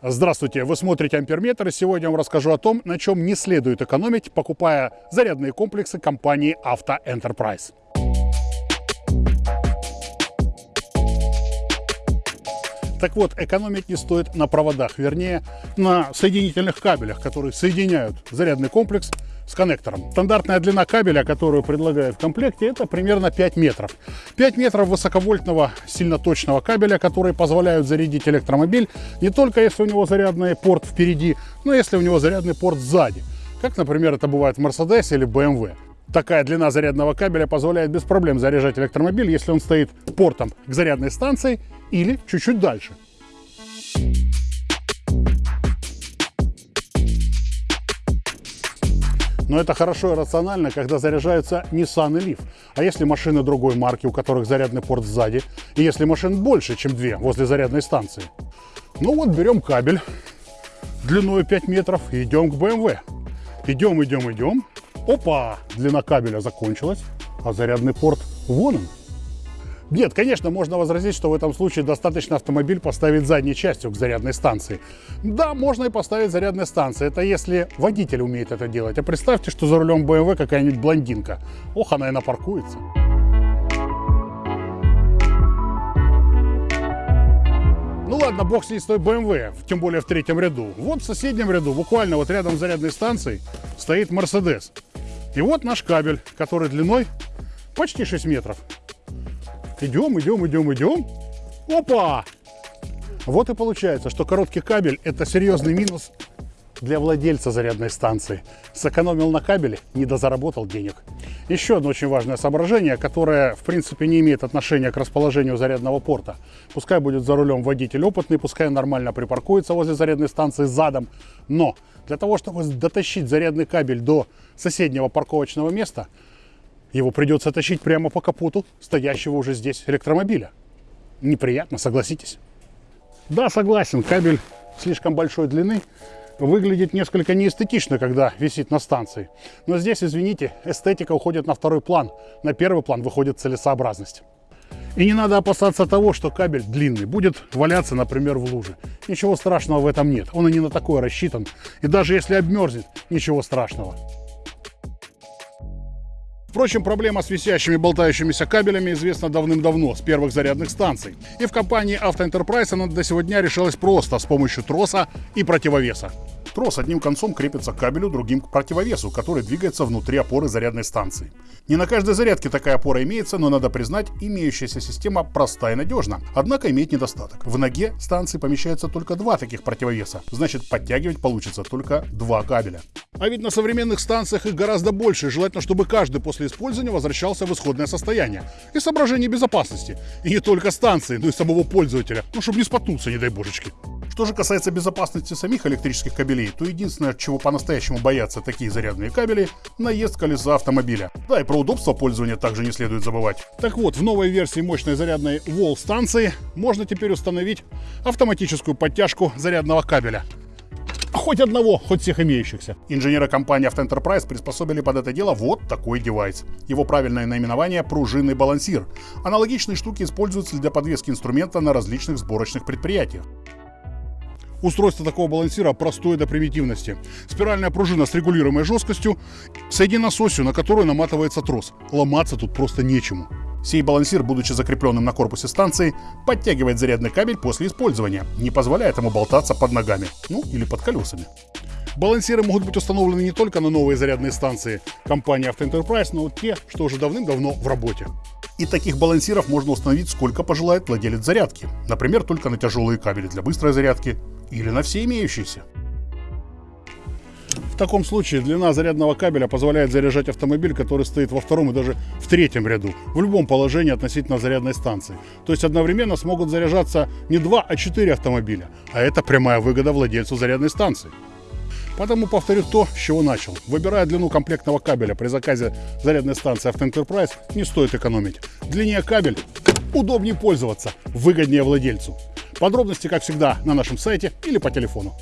Здравствуйте, вы смотрите Амперметр и сегодня я вам расскажу о том, на чем не следует экономить, покупая зарядные комплексы компании Auto Enterprise. Так вот, экономить не стоит на проводах, вернее, на соединительных кабелях, которые соединяют зарядный комплекс с коннектором. Стандартная длина кабеля, которую предлагают в комплекте, это примерно 5 метров. 5 метров высоковольтного сильно точного кабеля, которые позволяют зарядить электромобиль не только если у него зарядный порт впереди, но если у него зарядный порт сзади. Как, например, это бывает в Mercedes или BMW. Такая длина зарядного кабеля позволяет без проблем заряжать электромобиль, если он стоит портом к зарядной станции или чуть-чуть дальше. Но это хорошо и рационально, когда заряжаются Nissan и Leaf. А если машины другой марки, у которых зарядный порт сзади, и если машин больше, чем две возле зарядной станции? Ну вот берем кабель длиной 5 метров и идем к BMW. Идем, идем, идем. Опа! Длина кабеля закончилась, а зарядный порт вон он. Нет, конечно, можно возразить, что в этом случае достаточно автомобиль поставить задней частью к зарядной станции. Да, можно и поставить зарядной станции. Это если водитель умеет это делать. А представьте, что за рулем BMW какая-нибудь блондинка. Ох, она и напаркуется. Ну ладно, бог с ней с BMW, тем более в третьем ряду. Вот в соседнем ряду, буквально вот рядом с зарядной станцией, стоит Mercedes. И вот наш кабель, который длиной почти 6 метров. Идем, идем, идем, идем. Опа! Вот и получается, что короткий кабель – это серьезный минус для владельца зарядной станции. Сэкономил на кабеле, не дозаработал денег. Еще одно очень важное соображение, которое, в принципе, не имеет отношения к расположению зарядного порта. Пускай будет за рулем водитель опытный, пускай нормально припаркуется возле зарядной станции задом, но для того, чтобы дотащить зарядный кабель до соседнего парковочного места – его придется тащить прямо по капоту стоящего уже здесь электромобиля. Неприятно, согласитесь? Да, согласен, кабель слишком большой длины выглядит несколько неэстетично, когда висит на станции. Но здесь, извините, эстетика уходит на второй план. На первый план выходит целесообразность. И не надо опасаться того, что кабель длинный будет валяться, например, в луже. Ничего страшного в этом нет. Он и не на такое рассчитан. И даже если обмерзнет, ничего страшного. Впрочем, проблема с висящими болтающимися кабелями известна давным-давно, с первых зарядных станций. И в компании Auto Enterprise она до сегодня решалась просто, с помощью троса и противовеса. Трос одним концом крепится к кабелю, другим к противовесу, который двигается внутри опоры зарядной станции. Не на каждой зарядке такая опора имеется, но надо признать, имеющаяся система проста и надежна. Однако имеет недостаток. В ноге станции помещается только два таких противовеса, значит подтягивать получится только два кабеля. А ведь на современных станциях их гораздо больше, желательно, чтобы каждый после использования возвращался в исходное состояние. И соображение безопасности. И не только станции, но и самого пользователя, ну чтобы не споткнуться, не дай божечки. Что же касается безопасности самих электрических кабелей, то единственное, чего по-настоящему боятся такие зарядные кабели, наезд колеса автомобиля. Да, и про удобство пользования также не следует забывать. Так вот, в новой версии мощной зарядной Wall станции можно теперь установить автоматическую подтяжку зарядного кабеля. Хоть одного, хоть всех имеющихся. Инженеры компании Enterprise приспособили под это дело вот такой девайс. Его правильное наименование – пружинный балансир. Аналогичные штуки используются для подвески инструмента на различных сборочных предприятиях. Устройство такого балансира простое до примитивности. Спиральная пружина с регулируемой жесткостью, соединена с осью, на которую наматывается трос. Ломаться тут просто нечему. Сей балансир, будучи закрепленным на корпусе станции, подтягивает зарядный кабель после использования, не позволяя ему болтаться под ногами, ну или под колесами. Балансиры могут быть установлены не только на новые зарядные станции компании Enterprise, но и те, что уже давным-давно в работе. И таких балансиров можно установить сколько пожелает владелец зарядки. Например, только на тяжелые кабели для быстрой зарядки или на все имеющиеся. В таком случае длина зарядного кабеля позволяет заряжать автомобиль, который стоит во втором и даже в третьем ряду, в любом положении относительно зарядной станции. То есть одновременно смогут заряжаться не два, а четыре автомобиля. А это прямая выгода владельцу зарядной станции. Потому повторю то, с чего начал. Выбирая длину комплектного кабеля при заказе зарядной станции Enterprise, не стоит экономить. Длиннее кабель, удобнее пользоваться, выгоднее владельцу. Подробности, как всегда, на нашем сайте или по телефону.